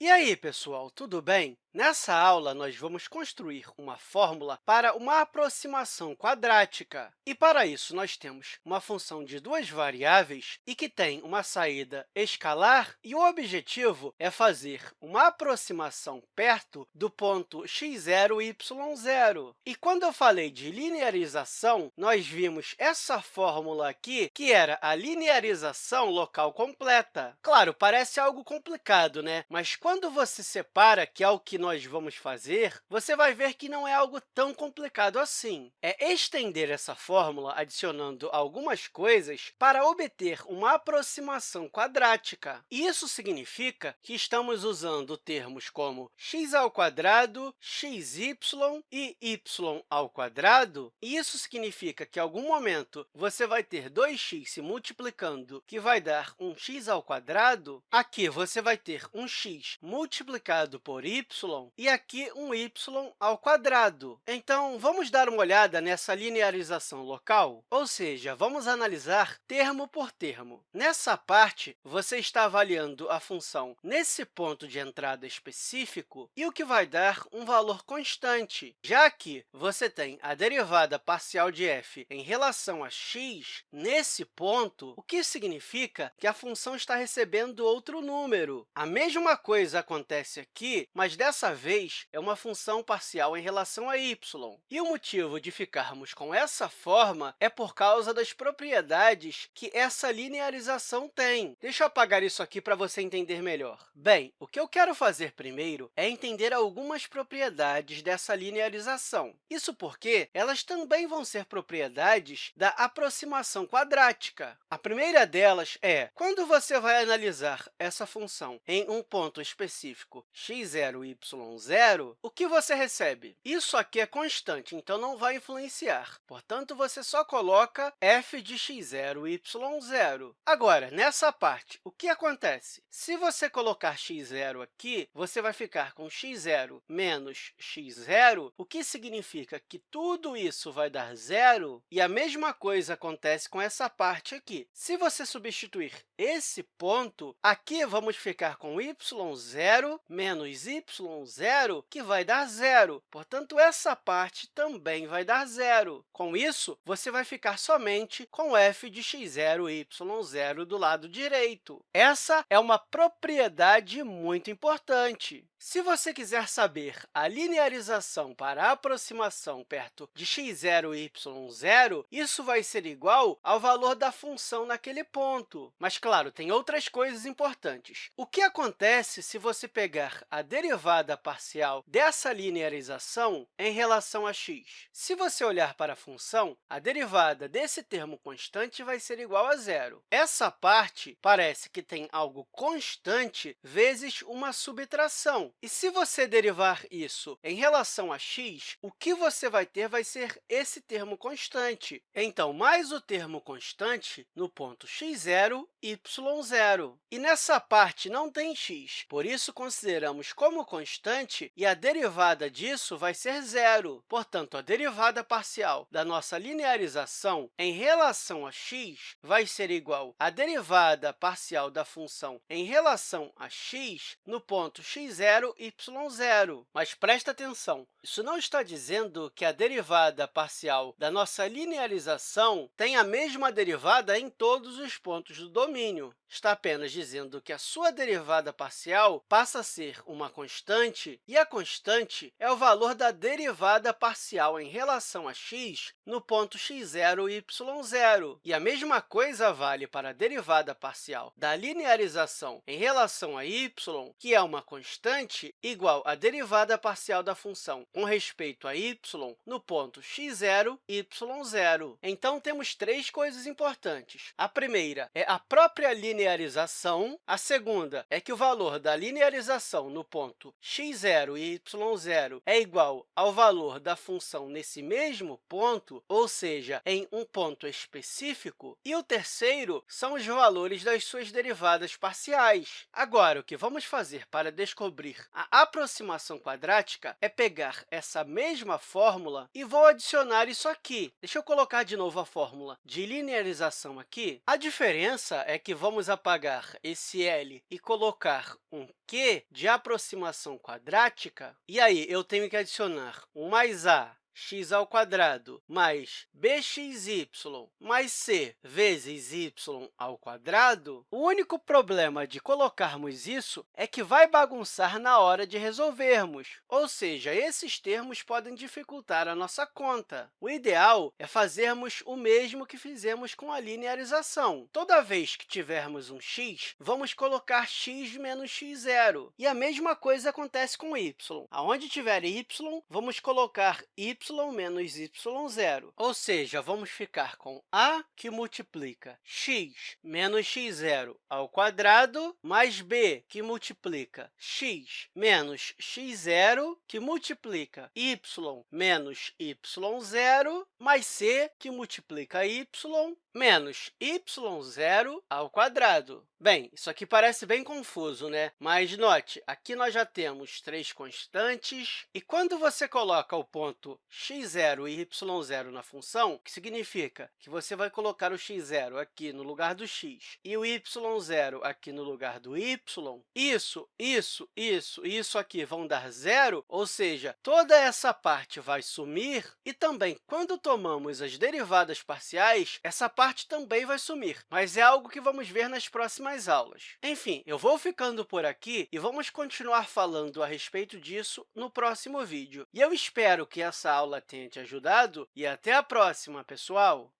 E aí, pessoal, tudo bem? Nessa aula, nós vamos construir uma fórmula para uma aproximação quadrática. E, para isso, nós temos uma função de duas variáveis e que tem uma saída escalar, e o objetivo é fazer uma aproximação perto do ponto x0, y0. E quando eu falei de linearização, nós vimos essa fórmula aqui, que era a linearização local completa. Claro, parece algo complicado, né? Mas quando você separa, que é o que nós vamos fazer, você vai ver que não é algo tão complicado assim. É estender essa fórmula adicionando algumas coisas para obter uma aproximação quadrática. Isso significa que estamos usando termos como x ao quadrado, xy e y ao quadrado, isso significa que, em algum momento, você vai ter 2x se multiplicando, que vai dar um x ao quadrado. Aqui, você vai ter um x multiplicado por y e aqui um y ao quadrado. Então, vamos dar uma olhada nessa linearização local? Ou seja, vamos analisar termo por termo. Nessa parte, você está avaliando a função nesse ponto de entrada específico e o que vai dar um valor constante, já que você tem a derivada parcial de f em relação a x nesse ponto, o que significa que a função está recebendo outro número. A mesma coisa acontece aqui, mas dessa vez, vez, é uma função parcial em relação a y. E o motivo de ficarmos com essa forma é por causa das propriedades que essa linearização tem. Deixa eu apagar isso aqui para você entender melhor. Bem, o que eu quero fazer primeiro é entender algumas propriedades dessa linearização. Isso porque elas também vão ser propriedades da aproximação quadrática. A primeira delas é, quando você vai analisar essa função em um ponto específico x0, y0, zero, o que você recebe? Isso aqui é constante, então não vai influenciar. Portanto, você só coloca f de x0, y0. Agora, nessa parte, o que acontece? Se você colocar x0 aqui, você vai ficar com x0 menos x0, o que significa que tudo isso vai dar zero, e a mesma coisa acontece com essa parte aqui. Se você substituir esse ponto, aqui vamos ficar com y0 menos y0, zero, que vai dar zero. Portanto, essa parte também vai dar zero. Com isso, você vai ficar somente com f de x0, y0 do lado direito. Essa é uma propriedade muito importante. Se você quiser saber a linearização para a aproximação perto de x0 e y0, isso vai ser igual ao valor da função naquele ponto. Mas, claro, tem outras coisas importantes. O que acontece se você pegar a derivada parcial dessa linearização em relação a x? Se você olhar para a função, a derivada desse termo constante vai ser igual a zero. Essa parte parece que tem algo constante vezes uma subtração. E se você derivar isso em relação a x, o que você vai ter vai ser esse termo constante. Então, mais o termo constante no ponto x0, y0. E nessa parte não tem x, por isso consideramos como constante e a derivada disso vai ser zero. Portanto, a derivada parcial da nossa linearização em relação a x vai ser igual à derivada parcial da função em relação a x no ponto x0 zero, y0. Mas presta atenção, isso não está dizendo que a derivada parcial da nossa linearização tem a mesma derivada em todos os pontos do domínio. Está apenas dizendo que a sua derivada parcial passa a ser uma constante, e a constante é o valor da derivada parcial em relação a x no ponto x0 e y0. E a mesma coisa vale para a derivada parcial da linearização em relação a y, que é uma constante, igual à derivada parcial da função com respeito a y no ponto x0, y0. Então, temos três coisas importantes. A primeira é a própria linearização. A segunda é que o valor da linearização no ponto x0 e y0 é igual ao valor da função nesse mesmo ponto, ou seja, em um ponto específico. E o terceiro são os valores das suas derivadas parciais. Agora, o que vamos fazer para descobrir a aproximação quadrática é pegar essa mesma fórmula e vou adicionar isso aqui. Deixa eu colocar de novo a fórmula de linearização aqui. A diferença é que vamos apagar esse L e colocar um Q de aproximação quadrática, e aí eu tenho que adicionar um mais a x ao quadrado mais bxy mais c vezes y ao quadrado, o único problema de colocarmos isso é que vai bagunçar na hora de resolvermos, ou seja, esses termos podem dificultar a nossa conta. O ideal é fazermos o mesmo que fizemos com a linearização. Toda vez que tivermos um x, vamos colocar x menos x0. E a mesma coisa acontece com y. Aonde tiver y, vamos colocar y menos y0. Ou seja, vamos ficar com a que multiplica x menos x0 ao quadrado, mais b, que multiplica x menos x0, que multiplica y menos y0, mais c, que multiplica y menos y0 ao quadrado. Bem, isso aqui parece bem confuso, né? Mas note, aqui nós já temos três constantes, e quando você coloca o ponto x0 e y0 na função, que significa que você vai colocar o x0 aqui no lugar do x e o y0 aqui no lugar do y, isso, isso, isso e isso aqui vão dar zero, ou seja, toda essa parte vai sumir, e também, quando tomamos as derivadas parciais, essa parte também vai sumir, mas é algo que vamos ver nas próximas aulas. Enfim, eu vou ficando por aqui e vamos continuar falando a respeito disso no próximo vídeo. E eu espero que essa aula tenha te ajudado e até a próxima, pessoal!